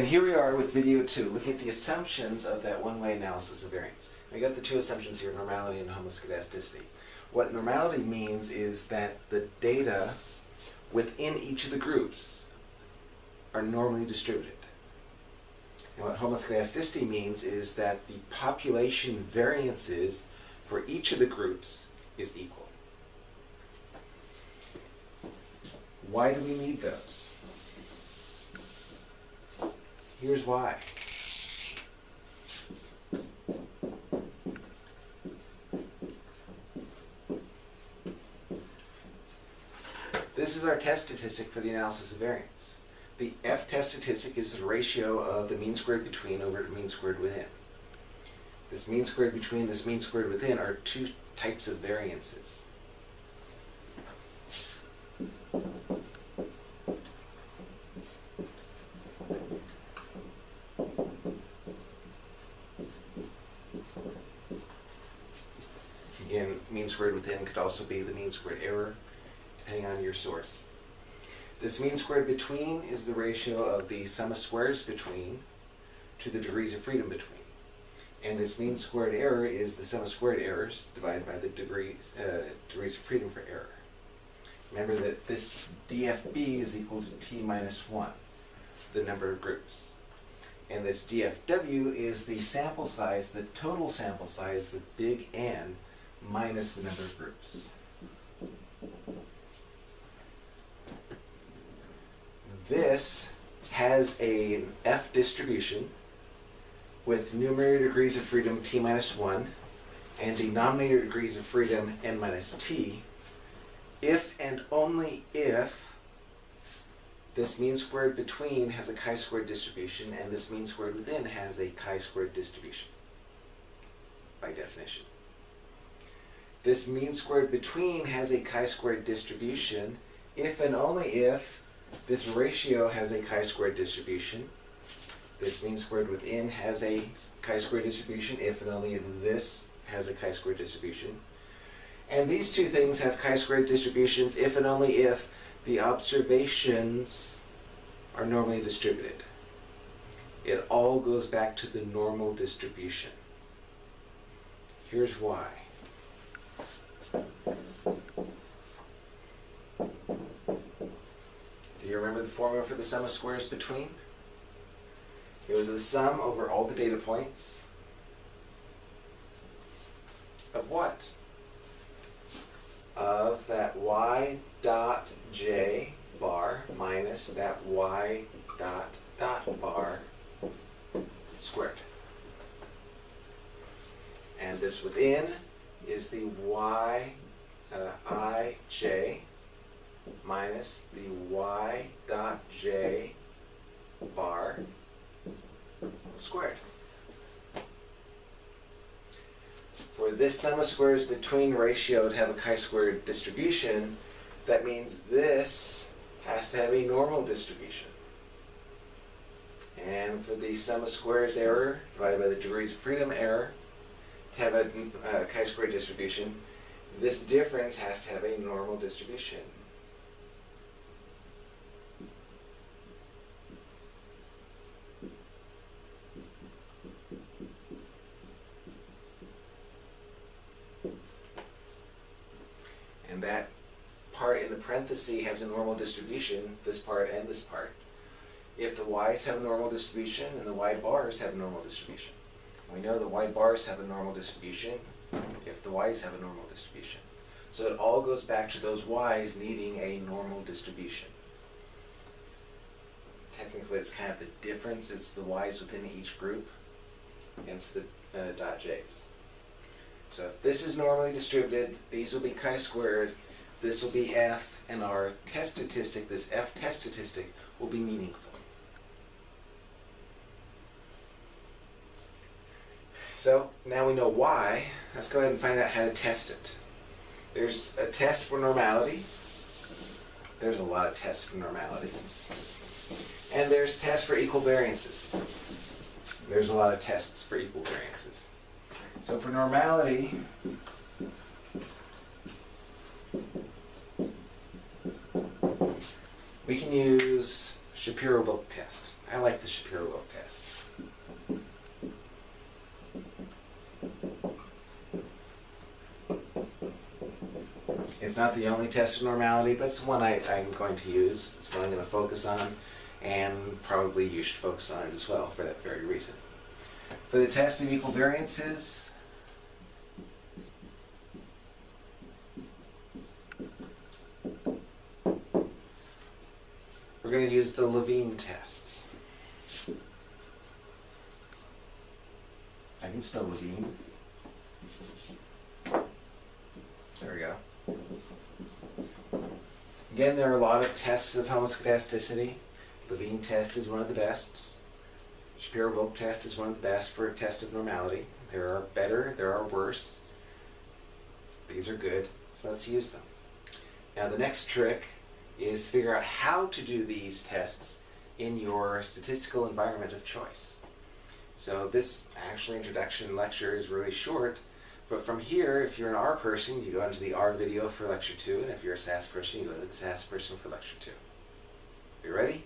And here we are with video two, looking at the assumptions of that one-way analysis of variance. We got the two assumptions here, normality and homoscedasticity. What normality means is that the data within each of the groups are normally distributed. And what homoscedasticity means is that the population variances for each of the groups is equal. Why do we need those? Here's why. This is our test statistic for the analysis of variance. The F-test statistic is the ratio of the mean squared between over the mean squared within. This mean squared between, this mean squared within are two types of variances. Again, mean squared within could also be the mean squared error, depending on your source. This mean squared between is the ratio of the sum of squares between to the degrees of freedom between. And this mean squared error is the sum of squared errors divided by the degrees, uh, degrees of freedom for error. Remember that this DFB is equal to T minus 1, the number of groups. And this DFW is the sample size, the total sample size, the big N, minus the number of groups. This has a F distribution with numerator degrees of freedom t minus 1 and denominator degrees of freedom n minus t if and only if this mean squared between has a chi-squared distribution and this mean squared within has a chi-squared distribution by definition. This mean squared between has a chi-squared distribution if and only if this ratio has a chi-squared distribution. This mean squared within has a chi-squared distribution if and only if this has a chi-squared distribution. And these two things have chi-squared distributions if and only if the observations are normally distributed. It all goes back to the normal distribution. Here's why. Do you remember the formula for the sum of squares between? It was the sum over all the data points of what? Of that y dot j bar minus that y dot dot bar squared. And this within is the y uh, i j minus the y dot j bar squared. For this sum of squares between ratio to have a chi-squared distribution, that means this has to have a normal distribution. And for the sum of squares error divided by the degrees of freedom error to have a, a chi-squared distribution, this difference has to have a normal distribution. And that part in the parenthesis has a normal distribution, this part and this part. If the y's have a normal distribution and the y bars have a normal distribution. We know the y bars have a normal distribution if the y's have a normal distribution. So it all goes back to those y's needing a normal distribution. Technically, it's kind of the difference. It's the y's within each group against the uh, dot j's. So if this is normally distributed, these will be chi-squared, this will be f, and our test statistic, this f test statistic, will be meaningful. So now we know why. Let's go ahead and find out how to test it. There's a test for normality. There's a lot of tests for normality. And there's tests for equal variances. There's a lot of tests for equal variances. So for normality, we can use Shapiro-Wilk test. I like the Shapiro-Wilk test. It's not the only test of normality, but it's one I, I'm going to use. It's one I'm going to focus on, and probably you should focus on it as well for that very reason. For the test of equal variances, we're going to use the Levene test. I can spell Levene. There we go. Again, there are a lot of tests of homoscedasticity. Levene test is one of the best. Shapiro-Wilk test is one of the best for a test of normality. There are better, there are worse. These are good, so let's use them. Now the next trick is figure out how to do these tests in your statistical environment of choice. So this actually introduction lecture is really short, but from here, if you're an R person, you go into the R video for lecture two, and if you're a SAS person, you go to the SAS person for lecture two. You ready?